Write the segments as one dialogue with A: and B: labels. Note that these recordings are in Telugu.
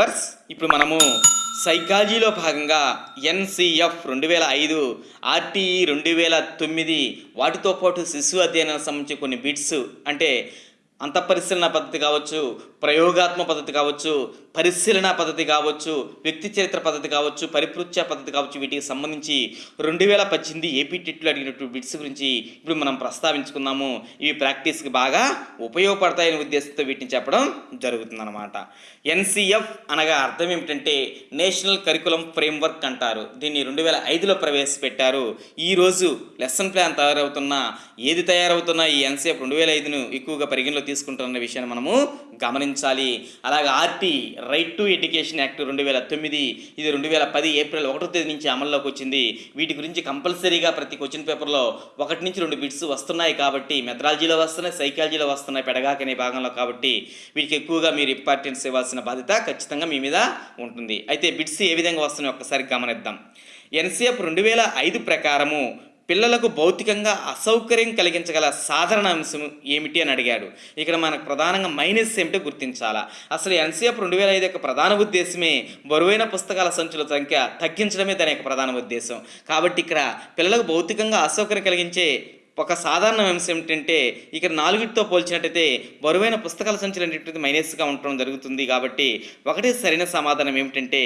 A: వివర్స్ ఇప్పుడు మనము సైకాలజీలో భాగంగా ఎన్సిఎఫ్ రెండు వేల ఐదు ఆర్టీఈ రెండు వేల తొమ్మిది వాటితో పాటు శిశు అధ్యయనం సంబంధించి కొన్ని బిట్స్ అంటే అంతఃపరిశీలన పద్ధతి కావచ్చు ప్రయోగాత్మక పద్ధతి కావచ్చు పరిశీలన పద్ధతి కావచ్చు వ్యక్తి చరిత్ర పద్ధతి కావచ్చు పరిపృచ్ఛ పద్ధతి కావచ్చు వీటికి సంబంధించి రెండు వేల పద్దెనిమిది ఏపీ టెట్లో అడిగినటువంటి బిట్స్ గురించి ఇప్పుడు మనం ప్రస్తావించుకున్నాము. ఇవి ప్రాక్టీస్కి బాగా ఉపయోగపడతాయనే ఉద్దేశంతో వీటిని చెప్పడం జరుగుతుందన్నమాట. ఎన్సిఎఫ్ అనగా అర్థం ఏమిటంటే నేషనల్ కరికులం ఫ్రేమ్వర్క్ అంటారు. దీన్ని రెండు వేల ఐదులో ప్రవేశపెట్టారు. ఈరోజు లెసన్ ప్లాన్ తయారవుతున్న ఏది తయారవుతున్నా ఈ ఎన్సిఎఫ్ రెండు వేల ఐదును ఎక్కువగా పరిగణలో తీసుకుంటున్న విషయాన్ని మనము గమనించాలి అలాగే RT right to education act రెండు వేల తొమ్మిది ఇది రెండు వేల పది ఏప్రిల్ ఒకటో తేదీ నుంచి అమల్లోకి వచ్చింది. వీటి గురించి కంపల్సరీగా ప్రతి క్వశ్చన్ పేపర్లో ఒకటి నుంచి రెండు బిట్స్ వస్తున్నాయి కాబట్టి మెథడాలజీలో వస్తున్నాయి సైకాలజీలో వస్తున్నాయి పెడగాక అనే భాగంలో కాబట్టి వీటికి ఎక్కువగా మీరు ఇంపార్టెన్స్ ఇవ్వాల్సిన బాధ్యత ఖచ్చితంగా మీ మీద ఉంటుంది. అయితే బిట్స్ ఏ విధంగా వస్తున్నాయో ఒక్కసారి గమనిద్దాం. ఎన్సీఎఫ్ రెండు వేల ఐదు ప్రకారము పిల్లలకు భౌతికంగా అసౌకర్యం కలిగించగల సాధారణ అంశం ఏమిటి అని అడిగాడు. ఇక్కడ మనకు ప్రధానంగా మైనస్ ఏమిటో గుర్తించాలా? అసలు ఎన్సీఎఫ్ రెండు వేల ఐదు యొక్క ప్రధాన ఉద్దేశమే బరువైన పుస్తకాల సంచుల సంఖ్య తగ్గించడమే దాని యొక్క ప్రధాన ఉద్దేశం. కాబట్టి ఇక్కడ పిల్లలకు భౌతికంగా అసౌకర్యం కలిగించే ఒక సాధారణ అంశం ఏమిటంటే ఇక్కడ నాలుగిటితో పోల్చినట్టయితే బరువైన పుస్తకాల సంచులు అనేటువంటిది మైనస్గా ఉండటం జరుగుతుంది కాబట్టి ఒకటే సరైన సమాధానం ఏమిటంటే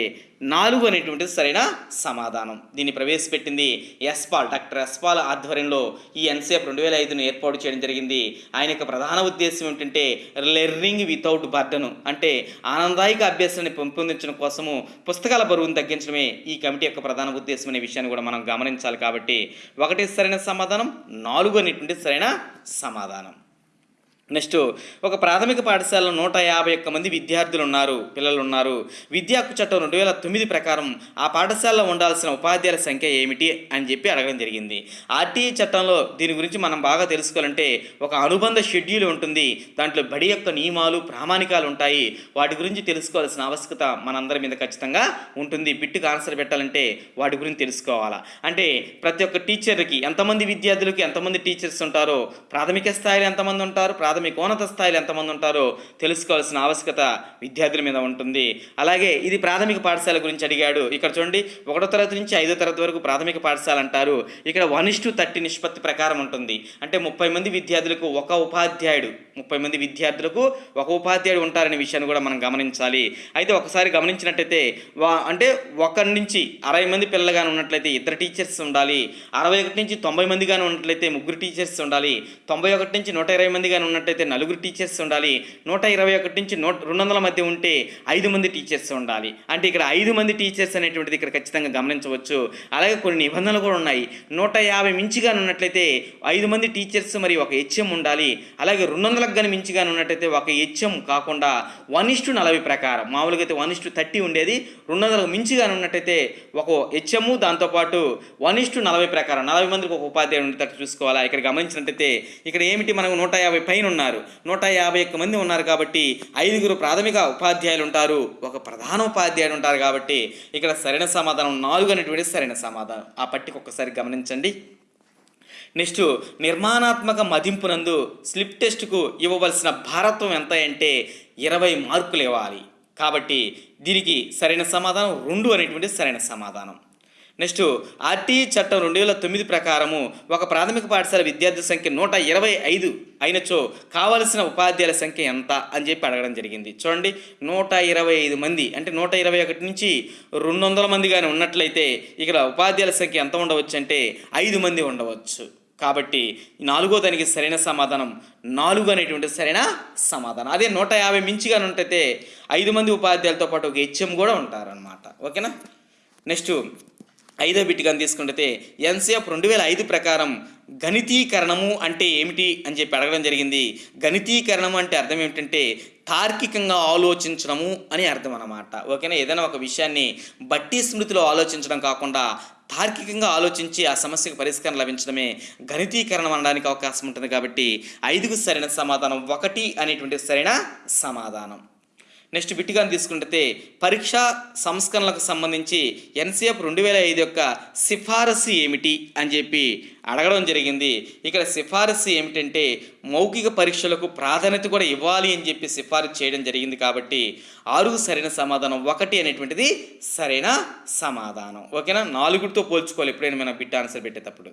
A: నాలుగు అనేటువంటిది సరైన సమాధానం. దీన్ని ప్రవేశపెట్టింది ఎస్పాల్ డాక్టర్ ఎస్పాల్ ఆధ్వర్యంలో ఈ ఎన్సీఎఫ్ రెండు వేల ఐదును ఏర్పాటు చేయడం జరిగింది. ఆయన యొక్క ప్రధాన ఉద్దేశం ఏమిటంటే లెర్నింగ్ వితౌట్ బర్డను అంటే ఆనందాయక అభ్యాసాన్ని పెంపొందించడం కోసము పుస్తకాల బరువును తగ్గించడమే ఈ కమిటీ యొక్క ప్రధాన ఉద్దేశం అనే విషయాన్ని కూడా మనం గమనించాలి కాబట్టి ఒకటి సరైన సమాధానం నాలుగు అనేటువంటి సరైన సమాధానం. నెక్స్ట్ ఒక ప్రాథమిక పాఠశాలలో నూట యాభై ఒక్క మంది విద్యార్థులు ఉన్నారు పిల్లలు ఉన్నారు విద్యా హక్కు చట్టం రెండు వేల తొమ్మిది ప్రకారం ఆ పాఠశాలలో ఉండాల్సిన ఉపాధ్యాయుల సంఖ్య ఏమిటి అని చెప్పి అడగడం జరిగింది. ఆర్టీఈ చట్టంలో దీని గురించి మనం బాగా తెలుసుకోవాలంటే ఒక అనుబంధ షెడ్యూల్ ఉంటుంది. దాంట్లో బడి యొక్క నియమాలు ప్రామాణికాలు ఉంటాయి. వాటి గురించి తెలుసుకోవాల్సిన ఆవశ్యకత మనందరి మీద ఖచ్చితంగా ఉంటుంది. బిట్టుకు ఆన్సర్ పెట్టాలంటే వాటి గురించి తెలుసుకోవాలా? అంటే ప్రతి ఒక్క టీచర్కి ఎంతమంది విద్యార్థులకి ఎంతమంది టీచర్స్ ఉంటారో ప్రాథమిక స్థాయిలో ఎంతమంది ఉంటారు ప్రాథమికోన్నత స్థాయిలో ఎంతమంది ఉంటారో తెలుసుకోవాల్సిన ఆవశ్యకత విద్యార్థుల మీద ఉంటుంది. అలాగే ఇది ప్రాథమిక పాఠశాల గురించి అడిగాడు. ఇక్కడ చూడండి ఒకటో తరగతి నుంచి ఐదో తరగతి వరకు ప్రాథమిక పాఠశాల అంటారు. ఇక్కడ వన్ ఇస్టు థర్టీ నిష్పత్తి ప్రకారం ఉంటుంది. అంటే ముప్పై మంది విద్యార్థులకు ఒక ఉపాధ్యాయుడు ముప్పై మంది విద్యార్థులకు ఒక ఉపాధ్యాయుడు ఉంటారనే విషయాన్ని కూడా మనం గమనించాలి. అయితే ఒకసారి గమనించినట్టయితే వా అంటే ఒకరి నుంచి అరవై మంది పిల్లలుగానే ఉన్నట్లయితే ఇద్దరు టీచర్స్ ఉండాలి. అరవై ఒకటి నుంచి తొంభై మంది కానీ ఉన్నట్లయితే ముగ్గురు టీచర్స్ ఉండాలి. తొంభై ఒకటి నుంచి నూట ఇరవై మంది కానీ ఉన్నట్టయితే నలుగురు టీచర్స్ ఉండాలి. నూట ఇరవై ఒకటి నుంచి నూట రెండు వందల మధ్య ఉంటే ఐదు మంది టీచర్స్ ఉండాలి. అంటే ఇక్కడ ఐదు మంది టీచర్స్ అనేటువంటిది ఇక్కడ ఖచ్చితంగా గమనించవచ్చు. అలాగే కొన్ని నిబంధనలు కూడా ఉన్నాయి. నూట యాభై మించిగా ఉన్నట్లయితే ఐదు మంది టీచర్స్ మరి ఒక హెచ్ఎం ఉండాలి. అలాగే రెండు వందలకు కానీ మించిగా ఉన్నట్టయితే ఒక హెచ్ఎం కాకుండా వన్ ఇస్టు నలభై ప్రకారం. మామూలుగా అయితే వన్ ఇస్టు థర్టీ ఉండేది. రెండు వందలకు మించిగా ఉన్నట్టయితే ఒక హెచ్ఎం దాంతోపాటు వన్ ఇస్టు నలభై ప్రకారం. నలభై మందికి ఒక ఉపాధ్యాయుడు ఉండేటట్టు చూసుకోవాలా? ఇక్కడ గమనించినట్టయితే ఇక్కడ ఏమిటి? మనకు నూట యాభై పైన ఉన్నారు. నూట యాభై ఒక్క మంది ఉన్నారు కాబట్టి ఐదుగురు ప్రాథమిక ఉపాధ్యాయులు ఉంటారు ఒక ప్రధాన ఉపాధ్యాయుడు ఉంటారు కాబట్టి ఇక్కడ సరైన సమాధానం నాలుగు అనేటువంటి సరైన సమాధానం. ఆ పట్టిక ఒక్కసారి గమనించండి. నెక్స్ట్ నిర్మాణాత్మక మదింపునందు స్లిప్ టెస్ట్కు ఇవ్వవలసిన భారత్వం ఎంత అంటే ఇరవై మార్కులు ఇవ్వాలి. కాబట్టి దీనికి సరైన సమాధానం రెండు అనేటువంటి సరైన సమాధానం. నెక్స్ట్ ఆర్టీ చట్టం రెండు వేల తొమ్మిది ప్రకారము ఒక ప్రాథమిక పాఠశాల విద్యార్థుల సంఖ్య నూట ఇరవై ఐదు అయినచో కావలసిన ఉపాధ్యాయుల సంఖ్య ఎంత అని చెప్పి అడగడం జరిగింది. చూడండి నూట ఇరవై ఐదు మంది అంటే నూట ఇరవై ఒకటి నుంచి రెండు వందల మంది కానీ ఉన్నట్లయితే ఇక్కడ ఉపాధ్యాయుల సంఖ్య ఎంత ఉండవచ్చు అంటే ఐదు మంది ఉండవచ్చు. కాబట్టి నాలుగో దానికి సరైన సమాధానం నాలుగు అనేటువంటి సరైన సమాధానం. అదే నూట యాభై మించిగా ఉంటైతే ఐదు మంది ఉపాధ్యాయులతో పాటు ఒక హెచ్ఎం కూడా ఉంటారనమాట ఓకేనా? నెక్స్ట్ ఐదో బిట్ కానీ తీసుకుంటే ఎన్సీఎఫ్ రెండు వేల ఐదు ప్రకారం గణితీకరణము అంటే ఏమిటి అని చెప్పి అడగడం జరిగింది. గణితీకరణము అంటే అర్థం ఏమిటంటే తార్కికంగా ఆలోచించడము అని అర్థం అన్నమాట ఓకేనా? ఏదైనా ఒక విషయాన్ని బట్టి స్మృతిలో ఆలోచించడం కాకుండా తార్కికంగా ఆలోచించి ఆ సమస్యకు పరిష్కారం లభించడమే గణితీకరణం అనడానికి అవకాశం ఉంటుంది కాబట్టి ఐదుకు సరైన సమాధానం ఒకటి అనేటువంటి సరైన సమాధానం. నెక్స్ట్ విట్టిగా తీసుకుంటే పరీక్షా సంస్కరణలకు సంబంధించి ఎన్సీఎఫ్ రెండు వేల ఐదు యొక్క సిఫారసు ఏమిటి అని చెప్పి అడగడం జరిగింది. ఇక్కడ సిఫారసు ఏమిటంటే మౌఖిక పరీక్షలకు ప్రాధాన్యత కూడా ఇవ్వాలి అని చెప్పి సిఫారసు చేయడం జరిగింది కాబట్టి ఆరు సరైన సమాధానం ఒకటి అనేటువంటిది సరైన సమాధానం. ఓకేనా? నాలుగుతో పోల్చుకోవాలి ఎప్పుడైనా మనం బిట్ ఆన్సర్ పెట్టేటప్పుడు.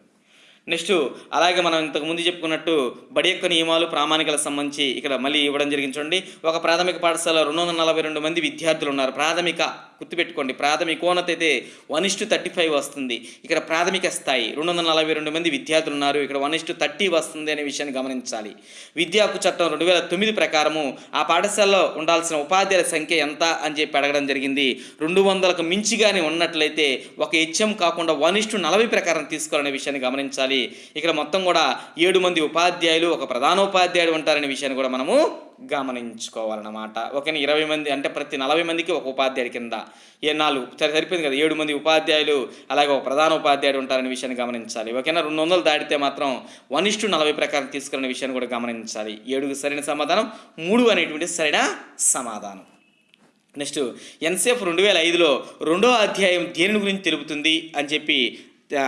A: నెక్స్ట్ అలాగే మనం ఇంతకు ముందు చెప్పుకున్నట్టు బడి యొక్క నియమాలు ప్రామాణికలకు సంబంధించి ఇక్కడ మళ్ళీ ఇవ్వడం జరిగింది చూడండి. ఒక ప్రాథమిక పాఠశాల రెండు వందల నలభై రెండు మంది విద్యార్థులు ఉన్నారు. ప్రాథమిక గుర్తుపెట్టుకోండి. ప్రాథమికోన్నత అయితే వన్ ఇస్టు థర్టీ ఫైవ్ వస్తుంది. ఇక్కడ ప్రాథమిక స్థాయి రెండు వందల నలభై రెండు మంది విద్యార్థులు ఉన్నారు. ఇక్కడ వన్ ఇస్టు థర్టీ వస్తుంది అనే విషయాన్ని గమనించాలి. విద్యా హక్కు చట్టం రెండు వేల తొమ్మిది ప్రకారము ఆ పాఠశాలలో ఉండాల్సిన ఉపాధ్యాయుల సంఖ్య ఎంత అని చెప్పి అడగడం జరిగింది. రెండు వందలకు మించిగానే ఉన్నట్లయితే ఒక హెచ్ఎం కాకుండా వన్ ఇస్టు నలభై ప్రకారం తీసుకోవాలనే విషయాన్ని గమనించాలి. ఇక్కడ మొత్తం కూడా ఏడు మంది ఉపాధ్యాయులు ఒక ప్రధానోపాధ్యాయుడు ఉంటారనే విషయాన్ని కూడా మనము గమనించుకోవాలన్నమాట. ఓకేనా ఇరవై మంది అంటే ప్రతి నలభై మందికి ఒక ఉపాధ్యాయుడి కింద. ఏ నాలుగు సరే సరిపోయింది కదా. ఏడు మంది ఉపాధ్యాయులు అలాగే ఒక ప్రధాన ఉపాధ్యాయుడు ఉంటారనే విషయాన్ని గమనించాలి. ఓకేనా? రెండు వందలు దాటితే మాత్రం వన్ ఇస్టు నలభై ప్రకారం తీసుకునే విషయాన్ని కూడా గమనించాలి. ఏడుకు సరైన సమాధానం మూడు అనేటువంటి సరైన సమాధానం. నెక్స్ట్ ఎన్సెఫ్ రెండు వేల ఐదులో రెండో అధ్యాయం దేని గురించి తెలుపుతుంది అని చెప్పి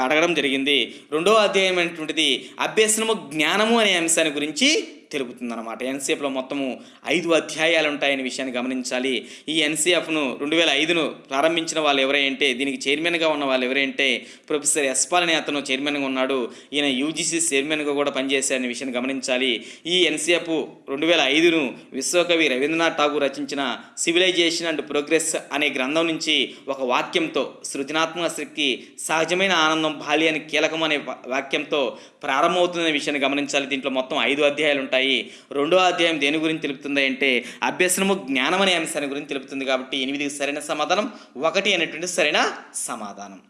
A: అడగడం జరిగింది. రెండో అధ్యాయం అనేటువంటిది అభ్యసనము జ్ఞానము అనే అంశాన్ని గురించి తెలుపుతుందన్నమాట ఎన్సీఎఫ్లో మొత్తము ఐదు అధ్యాయాలు ఉంటాయనే విషయాన్ని గమనించాలి. ఈ ఎన్సీఎఫ్ను రెండు వేల ఐదును ప్రారంభించిన వాళ్ళు ఎవరంటే దీనికి చైర్మన్గా ఉన్న వాళ్ళు ఎవరంటే ప్రొఫెసర్ ఎస్పాల్ అనే అతను చైర్మన్గా ఉన్నాడు. ఈయన యూజీసీ చైర్మన్గా కూడా పనిచేశారనే విషయాన్ని గమనించాలి. ఈ ఎన్సీఎఫ్ రెండు వేల ఐదును విశ్వకవి రవీంద్రనాథ్ ఠాగూర్ రచించిన సివిలైజేషన్ అండ్ ప్రోగ్రెస్ అనే గ్రంథం నుంచి ఒక వాక్యంతో సృజనాత్మక శక్తి సహజమైన ఆనందం బాల్యానికి కీలకం అనే వాక్యంతో ప్రారంభమవుతుందనే విషయాన్ని గమనించాలి. దీంట్లో మొత్తం ఐదు అధ్యాయాలు ఉంటాయి రెండో అధ్యాయం దేని గురించి తెలుపుతుంది అంటే అభ్యసనము జ్ఞానం అనే అంశాన్ని గురించి తెలుపుతుంది కాబట్టి ఎనిమిది సరైన సమాధానం ఒకటి అనేటువంటి సరైన సమాధానం.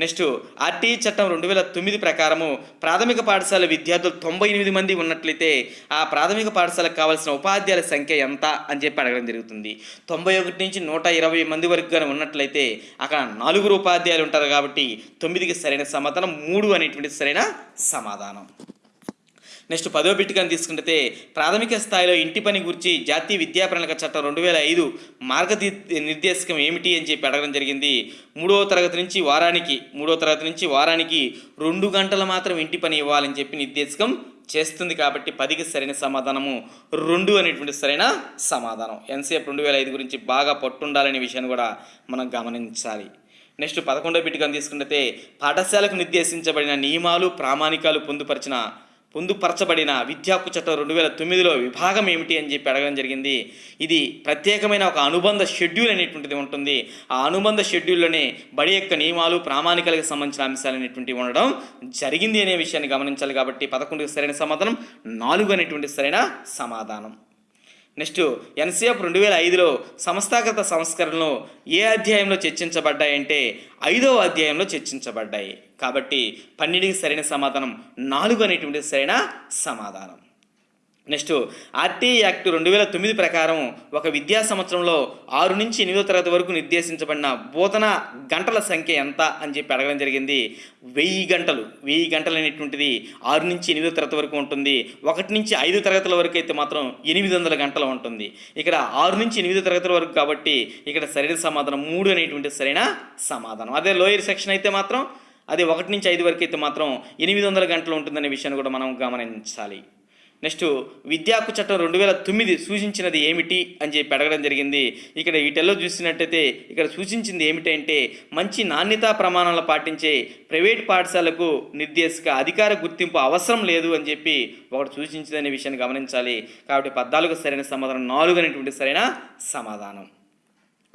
A: నెక్స్ట్ ఆర్టీఈ చట్టం రెండు వేల తొమ్మిది ప్రకారము ప్రాథమిక పాఠశాల విద్యార్థులు తొంభై ఎనిమిది మంది ఉన్నట్లయితే ఆ ప్రాథమిక పాఠశాలకు కావాల్సిన ఉపాధ్యాయుల సంఖ్య ఎంత అని చెప్పి అడగడం జరుగుతుంది. తొంభై ఒకటి నుంచి నూట ఇరవై మంది వరకు కానీ ఉన్నట్లయితే అక్కడ నలుగురు ఉపాధ్యాయులు ఉంటారు కాబట్టి తొమ్మిదికి సరైన సమాధానం మూడు అనేటువంటి సరైన సమాధానం. నెక్స్ట్ పదో బిట్టుగా తీసుకుంటే ప్రాథమిక స్థాయిలో ఇంటి పని గురించి జాతీయ విద్యా ప్రణాళిక చట్టం రెండు వేల ఐదు మార్గది నిర్దేశకం ఏమిటి అని చెప్పి అడగడం జరిగింది. మూడవ తరగతి నుంచి వారానికి మూడవ తరగతి నుంచి వారానికి రెండు గంటలు మాత్రం ఇంటి పని ఇవ్వాలని చెప్పి నిర్దేశకం చేస్తుంది కాబట్టి పదికి సరైన సమాధానము. రెండు అనేటువంటి సరైన సమాధానం. ఎన్సీఎఫ్ రెండు వేల ఐదు గురించి బాగా పట్టుండాలనే విషయాన్ని కూడా మనం గమనించాలి. నెక్స్ట్ పదకొండో బిట్టుగా తీసుకుంటే పాఠశాలకు నిర్దేశించబడిన నియమాలు ప్రామాణికాలు పొందుపరిచిన పొందుపరచబడిన విద్యా చట్టం రెండు వేల తొమ్మిదిలో విభాగం ఏమిటి అని చెప్పి అడగడం జరిగింది. ఇది ప్రత్యేకమైన ఒక అనుబంధ షెడ్యూల్ అనేటువంటిది ఉంటుంది. ఆ అనుబంధ షెడ్యూల్లోనే బడి యొక్క నియమాలు ప్రామాణికాలకు సంబంధించిన అంశాలు అనేటువంటివి ఉండడం జరిగింది అనే విషయాన్ని గమనించాలి కాబట్టి పదకొండుకి సరైన సమాధానం నాలుగు అనేటువంటి సరైన సమాధానం. నెక్స్ట్ ఎన్సీఎఫ్ రెండు వేల ఐదులో సంస్థాగత సంస్కరణలు ఏ అధ్యాయంలో చర్చించబడ్డాయంటే ఐదవ అధ్యాయంలో చర్చించబడ్డాయి. కాబట్టి పన్నెండుకి సరైన సమాధానం నాలుగు అనేటువంటి సరైన సమాధానం. నెక్స్ట్ ఆర్టీ యాక్ట్ రెండు వేల తొమ్మిది ప్రకారం ఒక విద్యా సంవత్సరంలో ఆరు నుంచి ఎనిమిదో తరగతి వరకు నిర్దేశించబడిన బోధన గంటల సంఖ్య ఎంత అని చెప్పి అడగడం జరిగింది. వెయ్యి గంటలు. వెయ్యి గంటలు అనేటువంటిది ఆరు నుంచి ఎనిమిదో తరగతి వరకు ఉంటుంది. ఒకటి నుంచి ఐదు తరగతుల వరకు అయితే మాత్రం ఎనిమిది వందల గంటలు ఉంటుంది. ఇక్కడ ఆరు నుంచి ఎనిమిదో తరగతుల వరకు కాబట్టి ఇక్కడ సరైన సమాధానం మూడు అనేటువంటి సరైన సమాధానం. అదే లోయర్ సెక్షన్ అయితే మాత్రం అదే ఒకటి నుంచి ఐదు వరకు అయితే మాత్రం ఎనిమిది వందల గంటలు ఉంటుందనే విషయాన్ని కూడా మనం గమనించాలి. నెక్స్ట్ విద్యా హక్కు చట్టం రెండు వేల తొమ్మిది సూచించినది ఏమిటి అని చెప్పి అడగడం జరిగింది. ఇక్కడ వీటిల్లో చూసినట్టయితే ఇక్కడ సూచించింది ఏమిటంటే మంచి నాణ్యతా ప్రమాణాలు పాటించే ప్రైవేట్ పాఠశాలకు నిర్దేశక అధికార గుర్తింపు అవసరం లేదు అని చెప్పి ఒకటి సూచించిందనే విషయాన్ని గమనించాలి. కాబట్టి పద్నాలుగు సరైన సమాధానం నాలుగు అనేటువంటి సరైన సమాధానం.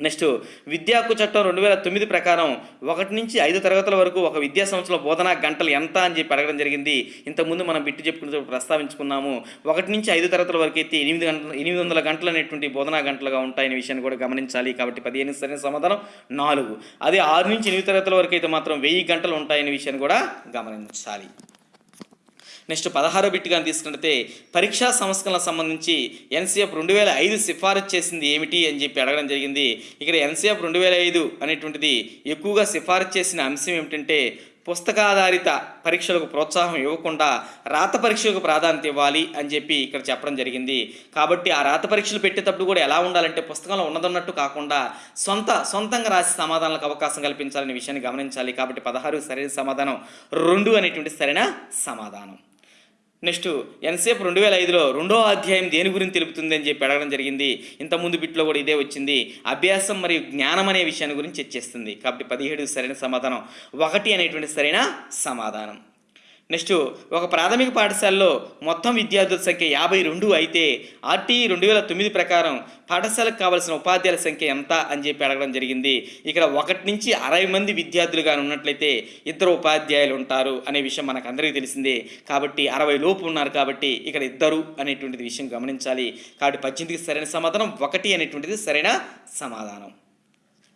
A: నెక్స్ట్ విద్యా హక్కు చట్టం రెండు వేల తొమ్మిది ప్రకారం ఒకటి నుంచి ఐదు తరగతుల వరకు ఒక విద్యా సంవత్సరంలో బోధనా గంటలు ఎంత అని చెప్పి అడగడం జరిగింది. ఇంతకుముందు మనం బిట్టు చెప్పుకునే ప్రస్తావించుకున్నాము. ఒకటి నుంచి ఐదు తరగతుల వరకు అయితే ఎనిమిది గంటలు ఎనిమిది వందల గంటలు అనేటువంటి బోధనా గంటలుగా ఉంటాయనే విషయాన్ని కూడా గమనించాలి. కాబట్టి పదిహేను సరైన సమాధానం నాలుగు. అదే ఆరు నుంచి ఎనిమిది తరగతుల వరకు అయితే మాత్రం వెయ్యి గంటలు ఉంటాయనే విషయాన్ని కూడా గమనించాలి. నెక్స్ట్ పదహారో బిట్గా తీసుకుంటే పరీక్షా సంస్కరణలకు సంబంధించి ఎన్సీఎఫ్ రెండు వేల ఐదు సిఫారసు చేసింది ఏమిటి అని చెప్పి అడగడం జరిగింది. ఇక్కడ ఎన్సీఎఫ్ రెండు వేల ఐదు అనేటువంటిది ఎక్కువగా సిఫారసు చేసిన అంశం ఏమిటంటే పుస్తకాధారిత పరీక్షలకు ప్రోత్సాహం ఇవ్వకుండా రాత పరీక్షలకు ప్రాధాన్యత ఇవ్వాలి అని చెప్పి ఇక్కడ చెప్పడం జరిగింది. కాబట్టి ఆ రాత పరీక్షలు పెట్టేటప్పుడు కూడా ఎలా ఉండాలంటే పుస్తకంలో ఉన్నదన్నట్టు కాకుండా సొంత సొంతంగా రాసి సమాధానాలకు అవకాశం కల్పించాలనే విషయాన్ని గమనించాలి. కాబట్టి పదహారు సరైన సమాధానం రెండు అనేటువంటి సరైన సమాధానం. నెక్స్ట్ ఎన్సేఫ్ రెండు వేల ఐదులో రెండో అధ్యాయం దేని గురించి తెలుపుతుంది అని చెప్పి అడగడం జరిగింది. ఇంతకుముందు బిట్లో కూడా ఇదే వచ్చింది. అభ్యాసం మరియు జ్ఞానం అనే విషయాన్ని గురించి చర్చిస్తుంది. కాబట్టి పదిహేడు సరైన సమాధానం. ఒకటి అనేటువంటి సరైన సమాధానం. నెక్స్ట్ ఒక ప్రాథమిక పాఠశాలలో మొత్తం విద్యార్థుల సంఖ్య యాభై రెండు అయితే ఆర్టీ రెండు వేల తొమ్మిది ప్రకారం పాఠశాలకు కావాల్సిన ఉపాధ్యాయుల సంఖ్య ఎంత అని చెప్పి అడగడం జరిగింది. ఇక్కడ ఒకటి నుంచి అరవై మంది విద్యార్థులుగా ఉన్నట్లయితే ఇద్దరు ఉపాధ్యాయులు ఉంటారు అనే విషయం మనకు అందరికీ తెలిసిందే. కాబట్టి అరవై లోపు ఉన్నారు కాబట్టి ఇక్కడ ఇద్దరు అనేటువంటిది విషయం గమనించాలి. కాబట్టి పద్దెనిమిదికి సరైన సమాధానం ఒకటి అనేటువంటిది సరైన సమాధానం.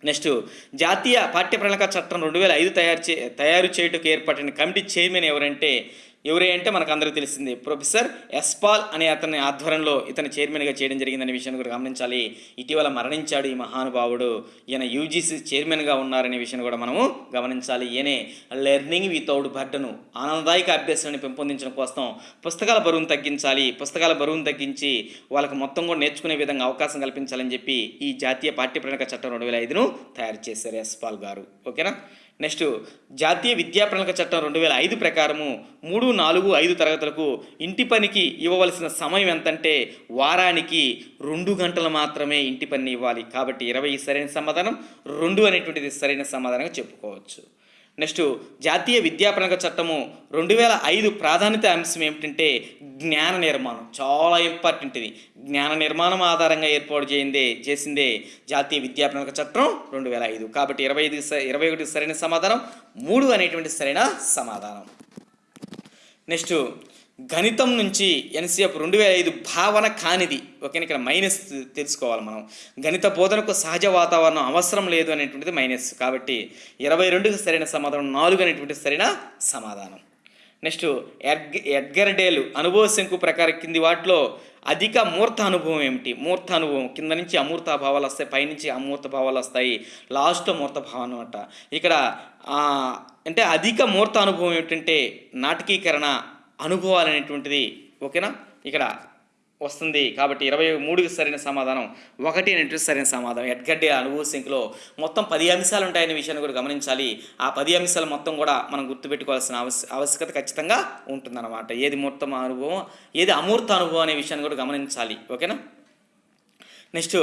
A: నెక్స్ట్ జాతీయ పాఠ్య ప్రణాళిక చట్టం రెండు వేల ఐదు తయారు చే తయారు చేయుటకు ఏర్పడిన కమిటీ చైర్మన్ ఎవరంటే ఎవరే అంటే మనకు అందరికీ తెలిసింది. ప్రొఫెసర్ ఎస్పాల్ అనే అతని ఆధ్వర్యంలో ఇతను చైర్మన్గా చేయడం జరిగిందనే విషయాన్ని కూడా గమనించాలి. ఇటీవల మరణించాడు ఈ మహానుభావుడు. ఈయన యూజీసీ చైర్మన్గా ఉన్నారనే విషయాన్ని కూడా మనము గమనించాలి. ఈయనే లెర్నింగ్ వితౌట్ బర్డను ఆనందదాయక అభ్యాసాన్ని పెంపొందించడం కోసం పుస్తకాల బరువును తగ్గించాలి. పుస్తకాల బరువును తగ్గించి వాళ్ళకి మొత్తం కూడా నేర్చుకునే విధంగా అవకాశం కల్పించాలని చెప్పి ఈ జాతీయ పాఠ్య ప్రణాళిక చట్టం రెండు వేల ఐదును తయారు చేశారు ఎస్పాల్ గారు. ఓకేనా? నెక్స్ట్ జాతీయ విద్యా ప్రణాళిక చట్టం రెండు వేల ఐదు ప్రకారము మూడు నాలుగు ఐదు తరగతులకు ఇంటి పనికి ఇవ్వవలసిన సమయం ఎంతంటే వారానికి రెండు గంటలు మాత్రమే ఇంటి పని ఇవ్వాలి. కాబట్టి ఇరవై సరైన సమాధానం రెండు అనేటువంటిది సరైన సమాధానంగా చెప్పుకోవచ్చు. నెక్స్ట్ జాతీయ విద్యా చట్టము రెండు వేల ఐదు ప్రాధాన్యత అంశం ఏమిటంటే జ్ఞాన నిర్మాణం. చాలా ఇంపార్టెంట్ ఇది. జ్ఞాన నిర్మాణం ఆధారంగా ఏర్పాటు చేయిందే చేసిందే జాతీయ విద్యా చట్టం రెండు వేల ఐదు. కాబట్టి ఇరవై ఐదు ఇరవై ఒకటి సరైన సమాధానం మూడు అనేటువంటి సరైన సమాధానం. నెక్స్ట్ గణితం నుంచి ఎన్సీఎఫ్ రెండు వేల ఐదు భావన కానిది. ఓకేనా? ఇక్కడ మైనస్ తెలుసుకోవాలి మనం. గణిత బోధనకు సహజ వాతావరణం అవసరం లేదు అనేటువంటిది మైనస్. కాబట్టి ఇరవై రెండుకి సరైన సమాధానం నాలుగు అనేటువంటి సరైన సమాధానం. నెక్స్ట్ ఎడ్గర్ డేలు అనుభవ శంకు ప్రకారం కింది వాటిలో అధిక మూర్త అనుభవం ఏమిటి? మూర్త అనుభవం. కింద నుంచి అమూర్త భావాలు వస్తాయి పైనుంచి అమూర్త భావాలు వస్తాయి. లాస్ట్ మూర్త భావం అనమాట ఇక్కడ అంటే అధిక మూర్త అనుభవం ఏమిటంటే నాటకీకరణ అనుభవాలు అనేటువంటిది ఓకేనా? ఇక్కడ వస్తుంది కాబట్టి ఇరవై మూడుకి సరైన సమాధానం ఒకటి అనేటువంటి సరైన సమాధానం. ఎడ్గడ్డి అనుభవ సింక్లో మొత్తం పది అంశాలు ఉంటాయనే విషయాన్ని కూడా గమనించాలి. ఆ పది అంశాలు మొత్తం కూడా మనం గుర్తుపెట్టుకోవాల్సిన అవశ్య ఆవశ్యకత ఖచ్చితంగా ఉంటుందన్నమాట. ఏది మూర్త అనుభవం ఏది అమూర్త అనుభవం అనే విషయాన్ని కూడా గమనించాలి. ఓకేనా? నెక్స్ట్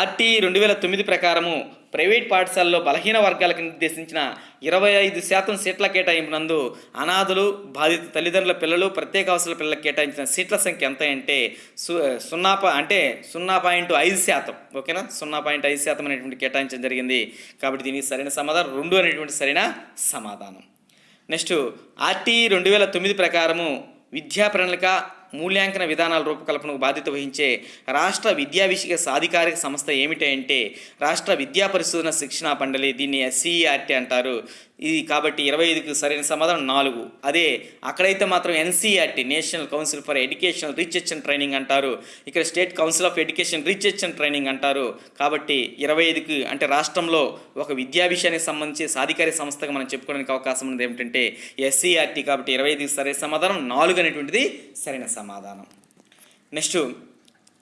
A: ఆర్టీ రెండు వేల తొమ్మిది ప్రకారము ప్రైవేట్ పాఠశాలలో బలహీన వర్గాలకు నిర్దేశించిన ఇరవై ఐదు శాతం సీట్ల కేటాయింపునందు అనాథులు బాధిత తల్లిదండ్రుల పిల్లలు ప్రత్యేక అవసరాల పిల్లలకు కేటాయించిన సీట్ల సంఖ్య ఎంత అంటే సు సున్నా పా అంటే సున్నా పాయింట్ ఐదు శాతం. ఓకేనా? సున్నా పాయింట్ ఐదు శాతం అనేటువంటి కేటాయించడం జరిగింది. కాబట్టి దీనికి సరైన సమాధానం రెండు అనేటువంటి సరైన సమాధానం. నెక్స్ట్ ఆర్టీ రెండు వేల తొమ్మిది ప్రకారము విద్యా ప్రణాళిక మూల్యాంకన విధానాల రూపకల్పనకు బాధ్యత వహించే రాష్ట్ర విద్యా విషయ సాధికారిక సంస్థ ఏమిటంటే రాష్ట్ర విద్యా పరిశోధన శిక్షణ మండలి దీన్ని ఎస్సీఆర్టీ అంటారు. ఇది కాబట్టి ఇరవై ఐదుకు సరైన సమాధానం నాలుగు. అదే అక్కడైతే మాత్రం NCERT national council for education research and training అంటారు. ఇక్కడ state council of education research and training అంటారు. కాబట్టి ఇరవై ఐదుకు అంటే రాష్ట్రంలో ఒక విద్యా విషయానికి సంబంధించి సాధికార సంస్థగా మనం చెప్పుకోవడానికి అవకాశం ఉన్నది ఏమిటంటే ఎస్సీఆర్టీ కాబట్టి ఇరవై ఐదుకు సరైన సమాధానం నాలుగు అనేటువంటిది సరైన సమాధానం. సమాధానం. నెక్స్ట్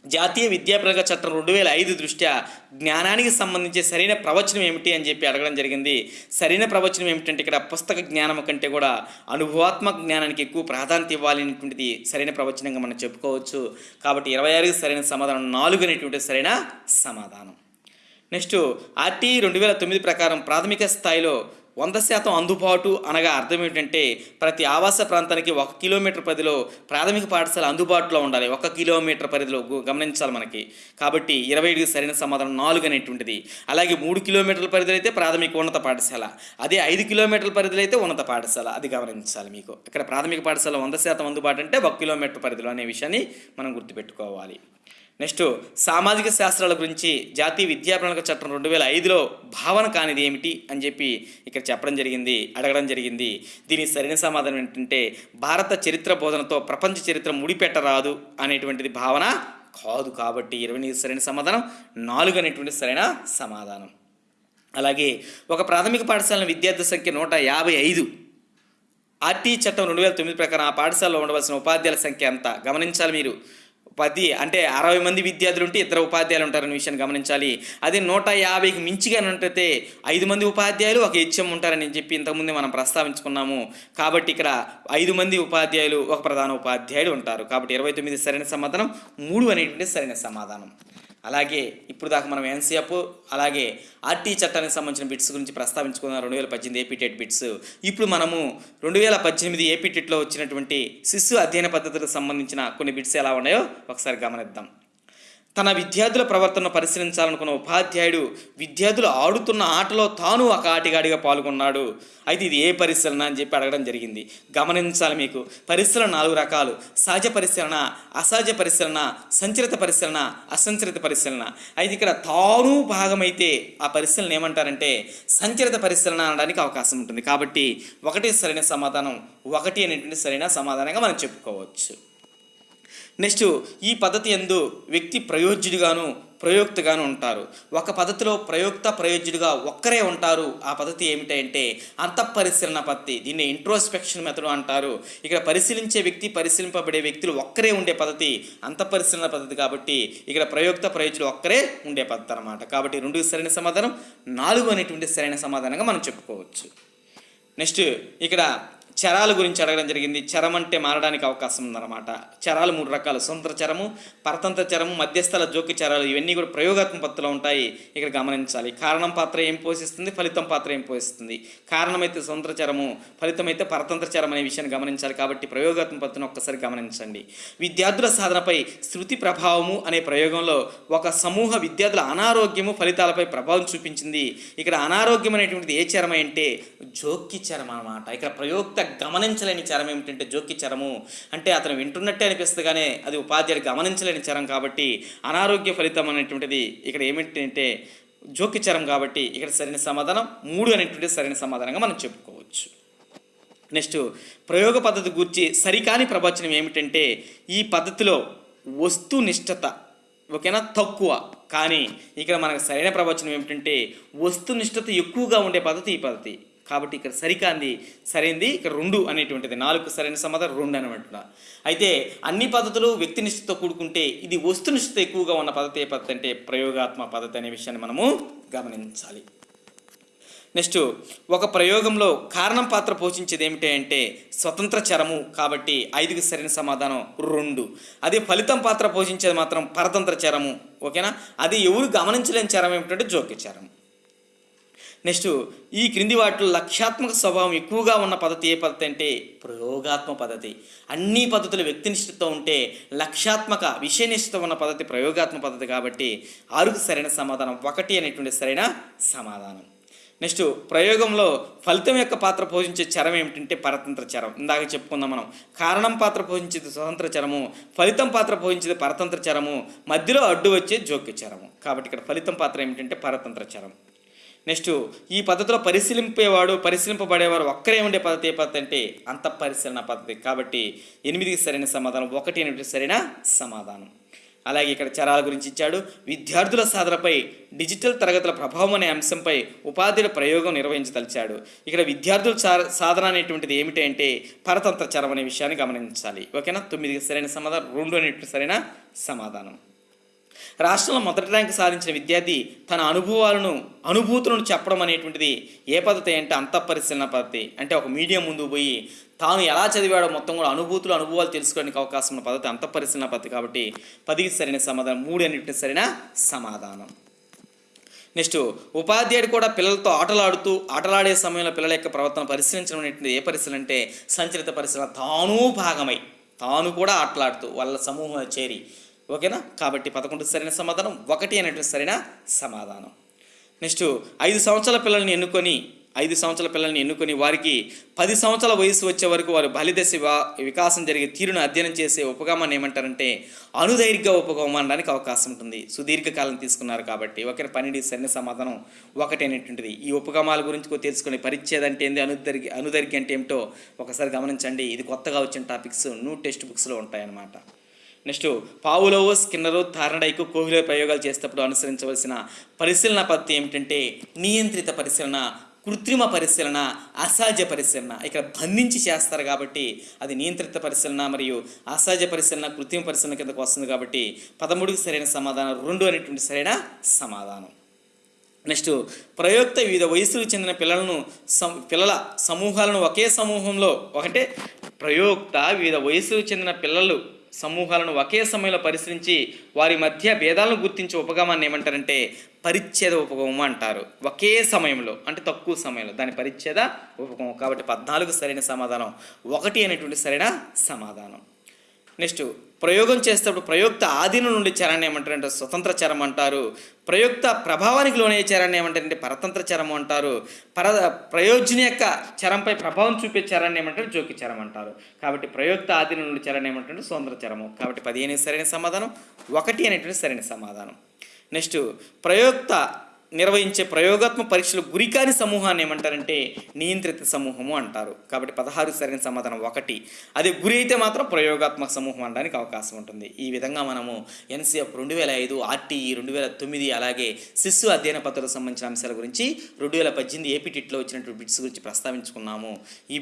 A: జాతీయ విద్యా చట్టం రెండు వేల ఐదు దృష్ట్యా జ్ఞానానికి సంబంధించి సరైన ప్రవచనం ఏమిటి అని చెప్పి అడగడం జరిగింది. సరైన ప్రవచనం ఏమిటంటే ఇక్కడ పుస్తక జ్ఞానం కంటే కూడా అనుభవాత్మక జ్ఞానానికి ఎక్కువ ప్రాధాన్యత ఇవ్వాలనేటువంటిది సరైన ప్రవచనంగా మనం చెప్పుకోవచ్చు. కాబట్టి ఇరవై ఆరుకి సరైన సమాధానం నాలుగు అనేటువంటి సరైన సమాధానం. నెక్స్ట్ ఆర్టీ రెండు వేల తొమ్మిది ప్రకారం ప్రాథమిక స్థాయిలో వంద శాతం అందుబాటు అనగా అర్థం ఏంటంటే ప్రతి ఆవాస ప్రాంతానికి ఒక కిలోమీటర్ పరిధిలో ప్రాథమిక పాఠశాల అందుబాటులో ఉండాలి. ఒక కిలోమీటర్ పరిధిలో గమనించాలి మనకి. కాబట్టి ఇరవై ఐదుకి సరైన సమాధానం నాలుగు అనేటువంటిది. అలాగే మూడు కిలోమీటర్ల పరిధిలో అయితే ప్రాథమిక ఉన్నత పాఠశాల. అదే ఐదు కిలోమీటర్ల పరిధిలో అయితే ఉన్నత పాఠశాల. అది గమనించాలి మీకు. ఇక్కడ ప్రాథమిక పాఠశాల వంద శాతం అందుబాటు అంటే ఒక కిలోమీటర్ పరిధిలో అనే విషయాన్ని మనం గుర్తుపెట్టుకోవాలి. నెక్స్ట్ సామాజిక శాస్త్రాల గురించి జాతీయ విద్యా ప్రణాళిక చట్టం రెండు వేల ఐదులో భావన కానిది ఏమిటి అని చెప్పి ఇక్కడ చెప్పడం జరిగింది అడగడం జరిగింది. దీని సరైన సమాధానం ఏంటంటే భారత చరిత్ర బోధనతో ప్రపంచ చరిత్ర ముడిపెట్టరాదు అనేటువంటిది భావన కాదు కాబట్టి ఇరవై సరైన సమాధానం నాలుగు అనేటువంటి సరైన సమాధానం. అలాగే ఒక ప్రాథమిక పాఠశాల విద్యార్థి సంఖ్య నూట యాభై ఐదు. ఆర్టీ చట్టం రెండు వేల తొమ్మిది ప్రకారం ఆ పాఠశాలలో ఉండవలసిన ఉపాధ్యాయుల సంఖ్య ఎంత? గమనించాలి మీరు. పది అంటే అరవై మంది విద్యార్థులు ఉంటే ఇద్దరు ఉపాధ్యాయులు ఉంటారనే విషయాన్ని గమనించాలి. అదే నూట యాభైకి మించిగా ఉంటే ఐదు మంది ఉపాధ్యాయులు ఒక హెచ్ఎం ఉంటారని చెప్పి ఇంతకుముందే మనం ప్రస్తావించుకున్నాము. కాబట్టి ఇక్కడ ఐదు మంది ఉపాధ్యాయులు ఒక ప్రధాన ఉపాధ్యాయుడు ఉంటారు. కాబట్టి ఇరవై తొమ్మిది సరైన సమాధానం మూడు అనేటువంటి సరైన సమాధానం. అలాగే ఇప్పుడు దాకా మనం ఎన్సీఎఫ్ అలాగే ఆర్టీ చట్టానికి సంబంధించిన బిట్స్ గురించి ప్రస్తావించుకున్నాం. రెండు వేల పద్దెనిమిది ఏపీటెట్ బిట్స్. ఇప్పుడు మనము రెండు వేల పద్దెనిమిది ఏపీటెట్లో వచ్చినటువంటి శిశు అధ్యయన పద్ధతులకు సంబంధించిన కొన్ని బిట్స్ ఎలా ఉన్నాయో ఒకసారి గమనిద్దాం. తన విద్యార్థుల ప్రవర్తనను పరిశీలించాలనుకున్న ఉపాధ్యాయుడు విద్యార్థులు ఆడుతున్న ఆటలో తాను ఒక ఆటగాడిగా పాల్గొన్నాడు. అయితే ఇది ఏ పరిశీలన అని చెప్పి అడగడం జరిగింది. గమనించాలి మీకు. పరిశీలన నాలుగు రకాలు. సహజ పరిశీలన అసహజ పరిశీలన సంచరిత పరిశీలన అసంచరిత పరిశీలన. అయితే ఇక్కడ తాను భాగమైతే ఆ పరిశీలన ఏమంటారంటే సంచరిత పరిశీలన అనడానికి అవకాశం ఉంటుంది. కాబట్టి ఒకటి సరైన సమాధానం ఒకటి అనేటువంటి సరైన సమాధానంగా మనం చెప్పుకోవచ్చు. నెక్స్ట్ ఈ పద్ధతి ఎందు వ్యక్తి ప్రయోజ్యుడిగాను ప్రయోక్తగాను ఉంటారు. ఒక పద్ధతిలో ప్రయోక్త ప్రయోజ్యుడిగా ఒక్కరే ఉంటారు. ఆ పద్ధతి ఏమిటంటే అంతఃపరిశీలన పద్ధతి. దీన్ని ఇంట్రోస్పెక్షన్ మెథడ్ అంటారు. ఇక్కడ పరిశీలించే వ్యక్తి పరిశీలింపబడే వ్యక్తులు ఒక్కరే ఉండే పద్ధతి అంతఃపరిశీలన పద్ధతి కాబట్టి ఇక్కడ ప్రయోక్త ప్రయోజులు ఒక్కరే ఉండే పద్ధతి అనమాట కాబట్టి రెండు సరైన సమాధానం నాలుగు అనేటువంటి సరైన సమాధానంగా మనం చెప్పుకోవచ్చు. నెక్స్ట్ ఇక్కడ చరాల గురించి అడగడం జరిగింది. చరం అంటే మారడానికి అవకాశం ఉందన్నమాట. చరాలు మూడు రకాలు. స్వతంత్ర చరము పరతంత్ర చరము మధ్యస్థల జోకి చరాలు. ఇవన్నీ కూడా ప్రయోగాత్మక పద్ధతిలో ఉంటాయి. ఇక్కడ గమనించాలి. కారణం పాత్ర ఏం పోషిస్తుంది? ఫలితం పాత్ర ఏం పోషిస్తుంది? కారణమైతే స్వతంత్ర చరము ఫలితం అయితే పరతంత్ర చరం అనే విషయాన్ని గమనించాలి కాబట్టి ప్రయోగాత్మక పత్తును ఒక్కసారి గమనించండి. విద్యార్థుల సాధనపై శృతి ప్రభావము అనే ప్రయోగంలో ఒక సమూహ విద్యార్థుల అనారోగ్యము ఫలితాలపై ప్రభావం చూపించింది. ఇక్కడ అనారోగ్యం అనేటువంటిది ఏ చరం అంటే జోక్కి చరం అనమాట ఇక్కడ ప్రయోక్త గమనించలేని చరం ఏమిటంటే జోక్కి చరము. అంటే అతను వింటున్నట్టే అనిపిస్తుంది కానీ అది ఉపాధ్యాయుడు గమనించలేని చరం కాబట్టి అనారోగ్య ఫలితం అనేటువంటిది ఇక్కడ ఏమిటంటే జోక్కి చరం కాబట్టి ఇక్కడ సరైన సమాధానం మూడు అనేటువంటి సరైన సమాధానంగా మనం చెప్పుకోవచ్చు. నెక్స్ట్ ప్రయోగ పద్ధతి గురించి సరికాని ప్రవచనం ఏమిటంటే ఈ పద్ధతిలో వస్తునిష్టత ఓకేనా? తక్కువ. కానీ ఇక్కడ మనకు సరైన ప్రవచనం ఏమిటంటే వస్తునిష్టత ఎక్కువగా ఉండే పద్ధతి ఈ పద్ధతి. కాబట్టి ఇక్కడ సరికాంది సరైనది ఇక్కడ రెండు అనేటువంటిది. నాలుగు సరైన సమాధానం రెండు అనమాట అయితే అన్ని పద్ధతులు వ్యక్తినిష్టతో కూడుకుంటే ఇది వస్తునిష్ఠత ఎక్కువగా ఉన్న పద్ధతి ఏ పద్ధతి అంటే ప్రయోగాత్మ పద్ధతి అనే విషయాన్ని మనము గమనించాలి. నెక్స్ట్ ఒక ప్రయోగంలో కారణం పాత్ర పోషించేది ఏమిటి అంటే స్వతంత్ర చరము కాబట్టి ఐదుకి సరైన సమాధానం రెండు. అదే ఫలితం పాత్ర పోషించేది మాత్రం పరతంత్ర చరము ఓకేనా? అది ఎవరు గమనించలేని చరం ఏమిటంటే జోక్య చరం నెక్స్ట్ ఈ క్రింది వాటిలో లక్ష్యాత్మక స్వభావం ఎక్కువగా ఉన్న పద్ధతి ఏ పద్ధతి అంటే ప్రయోగాత్మక పద్ధతి. అన్ని పద్ధతులు వ్యక్తినిష్ఠతో ఉంటే లక్ష్యాత్మక విషయనిష్ఠత ఉన్న పద్ధతి ప్రయోగాత్మక పద్ధతి కాబట్టి ఆరుకు సరైన సమాధానం ఒకటి అనేటువంటి సరైన సమాధానం. నెక్స్ట్ ప్రయోగంలో ఫలితం యొక్క పాత్ర పోషించే చరం ఏమిటంటే పరతంత్ర చరం ఇందాక చెప్పుకుందాం మనం. కారణం పాత్ర పోషించేది స్వతంత్ర చరము ఫలితం పాత్ర పోషించేది పరతంత్ర చరము మధ్యలో అడ్డు వచ్చే జోక్య చరము. కాబట్టి ఇక్కడ ఫలితం పాత్ర ఏమిటంటే పరతంత్ర చరం నెక్స్ట్ ఈ పద్ధతిలో పరిశీలింపేవాడు పరిశీలింపబడేవారు ఒక్కరే ఉండే పద్ధతి ఏ పద్ధతి అంటే అంత పరిశీలన పద్ధతి. కాబట్టి ఎనిమిదికి సరైన సమాధానం ఒకటి ఎనిమిది సరైన సమాధానం. అలాగే ఇక్కడ చరాల గురించి ఇచ్చాడు. విద్యార్థుల సాధనపై డిజిటల్ తరగతుల ప్రభావం అనే అంశంపై ఉపాధ్యుల ప్రయోగం నిర్వహించదలిచాడు. ఇక్కడ విద్యార్థుల సా- సాధన అనేటువంటిది ఏమిటంటే పరతంత్ర చరం అనే విషయాన్ని గమనించాలి. ఓకేనా? తొమ్మిదికి సరైన సమాధానం రెండు అనేటువంటి సరైన సమాధానం. రాష్ట్రంలో మొదటి ర్యాంకు సాధించిన విద్యార్థి తన అనుభవాలను అనుభూతులను చెప్పడం అనేటువంటిది ఏ పద్ధతి అంటే అంతఃపరిశీలన పద్ధతి. అంటే ఒక మీడియం ముందు పోయి తాను ఎలా చదివాడో మొత్తం కూడా అనుభూతులు అనుభవాలు తెలుసుకోవడానికి అవకాశం ఉన్న పద్ధతి అంతఃపరిశీలన పద్ధతి కాబట్టి పదికి సరైన సమాధానం మూడు అన్నింటిని సరైన సమాధానం. నెక్స్ట్ ఉపాధ్యాయుడు కూడా పిల్లలతో ఆటలాడుతూ ఆటలాడే సమయంలో పిల్లల యొక్క ప్రవర్తన పరిశీలించడం అనేటువంటి ఏ పరిశీలన అంటే సంచలిత పరిశీలన. తాను భాగమై తాను కూడా ఆటలాడుతూ వాళ్ళ సమూహంలో చేరి ఓకేనా? కాబట్టి పదకొండు సరైన సమాధానం ఒకటి అనేటువంటి సరైన సమాధానం. నెక్స్ట్ ఐదు సంవత్సరాల పిల్లల్ని ఎన్నుకొని ఐదు సంవత్సరాల పిల్లల్ని ఎన్నుకొని వారికి పది సంవత్సరాల వయసు వచ్చే వరకు వారు బలిదశ వికాసం జరిగే తీరును అధ్యయనం చేసే ఉపగమాన్ని ఏమంటారంటే అనుదైర్ఘ ఉపగమం అనడానికి అవకాశం ఉంటుంది. సుదీర్ఘకాలం తీసుకున్నారు కాబట్టి ఒకరి పన్నెండు సరైన సమాధానం ఒకటి అనేటువంటిది ఈ ఉపగమాల గురించి తెలుసుకునే తెలుసుకుని పరిచ్ఛేదం అంటే ఏంది? అనుదైర్ఘ్య అనుదైర్ఘ్యం అంటే ఏమిటో ఒకసారి గమనించండి. ఇది కొత్తగా వచ్చిన టాపిక్స్ న్యూ టెక్స్ట్ బుక్స్లో ఉంటాయన్నమాట. నెక్స్ట్ పావులోవో స్కిన్నరు థార్నడైకు కోహ్లీ ప్రయోగాలు చేసేటప్పుడు అనుసరించవలసిన పరిశీలన పద్ధతి ఏమిటంటే నియంత్రిత పరిశీలన కృత్రిమ పరిశీలన అసహజ పరిశీలన. ఇక్కడ బంధించి చేస్తారు కాబట్టి అది నియంత్రిత పరిశీలన మరియు అసహజ పరిశీలన కృత్రిమ పరిశీలన కిందకు వస్తుంది కాబట్టి పదమూడుకి సరైన సమాధానం రెండు అనేటువంటి సరైన సమాధానం. నెక్స్ట్ ప్రయోక్త వివిధ వయసులకు చెందిన పిల్లలను సం పిల్లల సమూహాలను ఒకే సమూహంలో ఒకటే ప్రయోక్త వివిధ వయసులకు చెందిన పిల్లలు సమూహాలను ఒకే సమయంలో పరిశీలించి వారి మధ్య భేదాలను గుర్తించే ఉపగమాన్ని ఏమంటారంటే పరిచ్ఛేద ఉపగమం అంటారు. ఒకే సమయంలో అంటే తక్కువ సమయంలో. దాని పరిచ్ఛేద ఉపగమం కాబట్టి పద్నాలుగు సరైన సమాధానం. ఒకటి అనేటువంటి సరైన సమాధానం. నెక్స్ట్ ప్రయోగం చేసేటప్పుడు ప్రయోక్త ఆధీనం నుండి చరణ్ ఏమంటారంటే స్వతంత్ర చరం అంటారు. ప్రయోక్త ప్రభావానికి లోనయ్యే చరణ్ ఏమంటారంటే పరతంత్ర చరం అంటారు. పర ప్రయోజన యొక్క చరంపై ప్రభావం చూపే చరణ్ ఏమంటారు? జోకి చరం అంటారు. కాబట్టి ప్రయోక్త ఆధీనం నుండి చరణ్ ఏమంటారంటే స్వతంత్ర చరము కాబట్టి పదిహేను సరైన సమాధానం ఒకటి అనేటువంటి సరైన సమాధానం. నెక్స్ట్ ప్రయోక్త నిర్వహించే ప్రయోగాత్మక పరీక్షలు గురికాని సమూహాన్ని ఏమంటారంటే నియంత్రిత సమూహము అంటారు. కాబట్టి పదహారు సరైన సమాధానం ఒకటి. అదే గురి అయితే మాత్రం ప్రయోగాత్మక సమూహం అనడానికి అవకాశం ఉంటుంది. ఈ విధంగా మనము ఎన్సీఎఫ్ రెండు వేల ఐదు ఆర్టీఈ రెండు వేల తొమ్మిది అలాగే శిశు అధ్యయన పత్రాలకు సంబంధించిన అంశాల గురించి రెండు వేల పద్దెనిమిది ఏపీ టిట్లో వచ్చినటువంటి బిట్స్ గురించి ప్రస్తావించుకున్నాము. ఈ